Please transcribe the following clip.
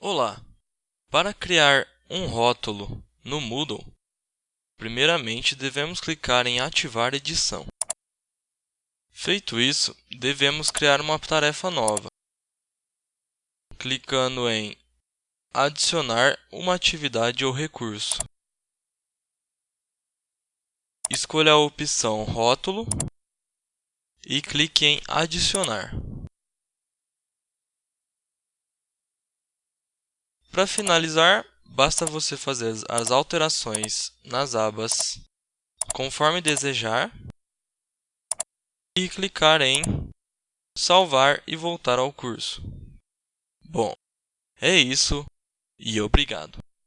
Olá! Para criar um rótulo no Moodle, primeiramente devemos clicar em Ativar edição. Feito isso, devemos criar uma tarefa nova, clicando em Adicionar uma atividade ou recurso. Escolha a opção Rótulo e clique em Adicionar. Para finalizar, basta você fazer as alterações nas abas conforme desejar e clicar em salvar e voltar ao curso. Bom, é isso e obrigado.